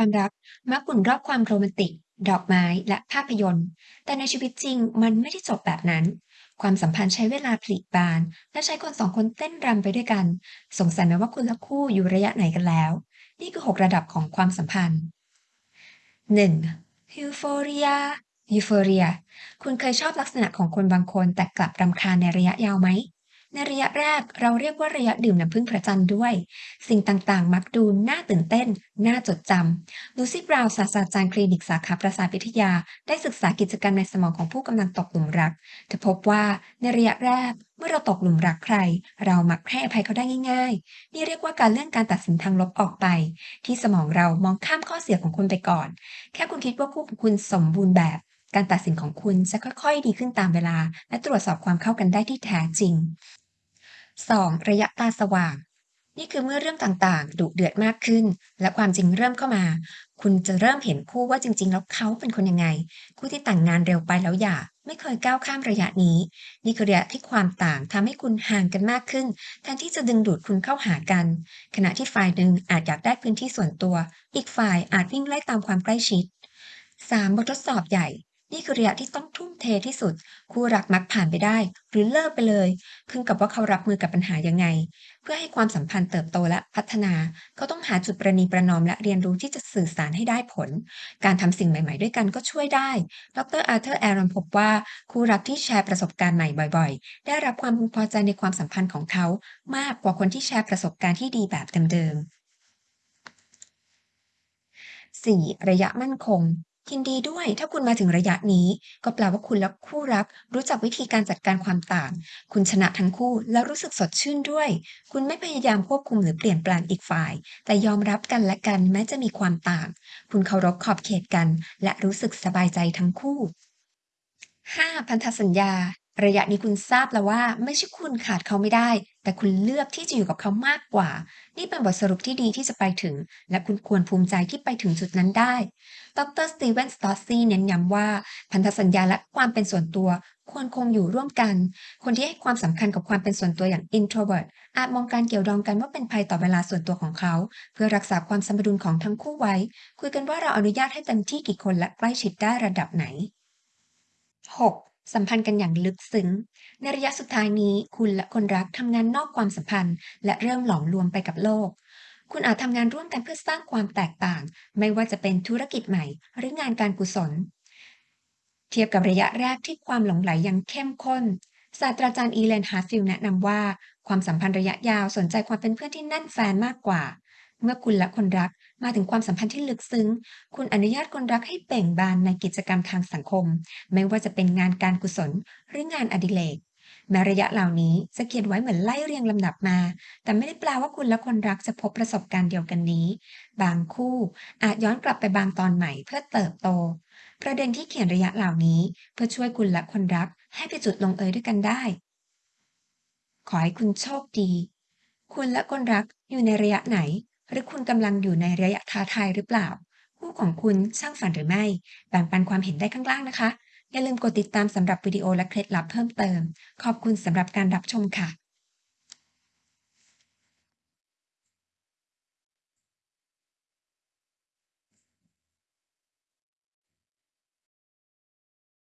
ความรักมักหมุนรอบความโรแมนติก ดอกไม้และภาพยนตร์ แต่ในชีวิตจริงมันไม่ได้จบแบบนั้น ความสัมพันธ์ใช้เวลาผลิบาน และใช้คนสองคนเต้นรำไปด้วยกัน สงสัยไหมว่าคุณและคู่อยู่ระยะไหนกันแล้ว นี่คือ 6 ระดับของความสัมพันธ์ 1. Euphoria Euphoria คุณเคยชอบลักษณะของคนบางคนแต่กลับรำคาญในระยะยาวไหม ในระยะแรกเราเรียกว่าระยะดื่มน้ำพึ่งพระจันทร์ด้วย สิ่งต่างๆ มักดูน่าตื่นเต้น น่าจดจำลูซี่บราวน์ศาสตราจารย์คลินิกสาขาประสาทวิทยา ได้ศึกษากิจกรรมในสมองของผู้กำลังตกหลุมรักเธอพบว่าในระยะแรกเมื่อเราตกหลุมรักใคร เรามักให้อภัยเขาได้ง่าย ๆ นี่เรียกว่าการเลื่อนการตัดสินทางลบออกไป ที่สมองเรามองข้ามข้อเสียของคุณไปก่อน แค่คุณคิดว่าคู่ของคุณสมบูรณ์แบบ การตัดสินของคุณจะค่อยๆ ดีขึ้นตามเวลา และตรวจสอบความเข้ากันได้ที่แท้จริง 2. ระยะตาสว่าง นี่คือเมื่อเรื่องต่างๆ ดุเดือดมากขึ้น และความจริงเริ่มเข้ามา คุณจะเริ่มเห็นคู่ว่าจริง ๆ แล้วเขาเป็นคนยังไง คู่ที่แต่งงานเร็วไปแล้วหย่าไม่เคยก้าวข้ามระยะนี้ นี่คือระยะที่ความต่างทำให้คุณห่างกันมากขึ้นแทนที่จะดึงดูดคุณเข้าหากัน ขณะที่ฝ่ายหนึ่งอาจอยากได้พื้นที่ส่วนตัว อีกฝ่ายอาจวิ่งไล่ตามความใกล้ชิด 3. บททดสอบใหญ่ นี่คือระยะที่ต้องทุ่มเทที่สุด คู่รักมักผ่านไปได้ หรือเลิกไปเลย ขึ้นกับว่าเขารับมือกับปัญหายังไง เพื่อให้ความสัมพันธ์เติบโตและพัฒนา เขาต้องหาจุดประนีประนอมและเรียนรู้ที่จะสื่อสารให้ได้ผล การทำสิ่งใหม่ๆ ด้วยกันก็ช่วยได้ ดรอาร์เธอร์แอรอนพบว่าคู่รักที่แชร์ประสบการณ์ใหม่บ่อยๆ ได้รับความพึงพอใจในความสัมพันธ์ของเขา มากกว่าคนที่แชร์ประสบการณ์ที่ดีแบบเดิมๆ 4. ระยะมั่นคง ยินดีด้วย ถ้าคุณมาถึงระยะนี้ ก็แปลว่าคุณและคู่รัก รู้จักวิธีการจัดการความต่าง คุณชนะทั้งคู่แล้วรู้สึกสดชื่นด้วย คุณไม่พยายามควบคุมหรือเปลี่ยนแปลงอีกฝ่าย แต่ยอมรับกันและกันแม้จะมีความต่าง คุณเคารพขอบเขตกัน และรู้สึกสบายใจทั้งคู่ 5. พันธสัญญา ระยะนี้คุณทราบแล้วว่า ไม่ใช่คุณขาดเขาไม่ได้ แต่คุณเลือกที่จะอยู่กับเขามากกว่า นี่เป็นบทสรุปที่ดีที่จะไปถึง และคุณควรภูมิใจที่ไปถึงจุดนั้นได้ ดรสตีเวนสตอสซีเน้นย้ำว่า พันธสัญญาและความเป็นส่วนตัว ควรคงอยู่ร่วมกัน คนที่ให้ความสำคัญกับความเป็นส่วนตัวอย่าง introvert อาจมองการเกี่ยวดองกันว่าเป็นภัยต่อเวลาส่วนตัวของเขา เพื่อรักษาความสมดุลของทั้งคู่ไว้ คุยกันว่าเราอนุญาตให้เต็มที่กี่คนและใกล้ชิดได้ระดับไหน 6. สัมพันธ์กันอย่างลึกซึ้ง ในระยะสุดท้ายนี้ คุณและคนรักทำงานนอกความสัมพันธ์ และเริ่มหลอมรวมไปกับโลก คุณอาจทำงานร่วมกันเพื่อสร้างความแตกต่าง ไม่ว่าจะเป็นธุรกิจใหม่ หรืองานการกุศล เทียบกับระยะแรกที่ความหลงใหลยังเข้มข้น ศาสตราจารย์ Elaine Hatfield แนะนำว่า ความสัมพันธ์ระยะยาวสนใจความเป็นเพื่อนที่แน่นแฟ้นมากกว่า เมื่อคุณและคนรักมาถึงความสัมพันธ์ที่ลึกซึ้ง คุณอนุญาตคนรักให้เบ่งบานในกิจกรรมทางสังคม ไม่ว่าจะเป็นงานการกุศลหรืองานอดิเรกแม้ระยะเหล่านี้จะเขียนไว้เหมือนไล่เรียงลำดับมา แต่ไม่ได้แปลว่าคุณและคนรักจะพบประสบการณ์เดียวกันนี้ บางคู่อาจย้อนกลับไปบางตอนใหม่เพื่อเติบโต ประเด็นที่เขียนระยะเหล่านี้ เพื่อช่วยคุณและคนรักให้ไปจุดลงเอยด้วยกันได้ ขอให้คุณโชคดี คุณและคนรักอยู่ในระยะไหน หรือคุณกำลังอยู่ในระยะท้าทายหรือเปล่า คู่ของคุณสร้างฝันหรือไม่ แบ่งปันความเห็นได้ข้างล่างนะคะ อย่าลืมกดติดตามสำหรับวิดีโอและเคล็ดลับเพิ่มเติม ขอบคุณสำหรับการรับชมค่ะ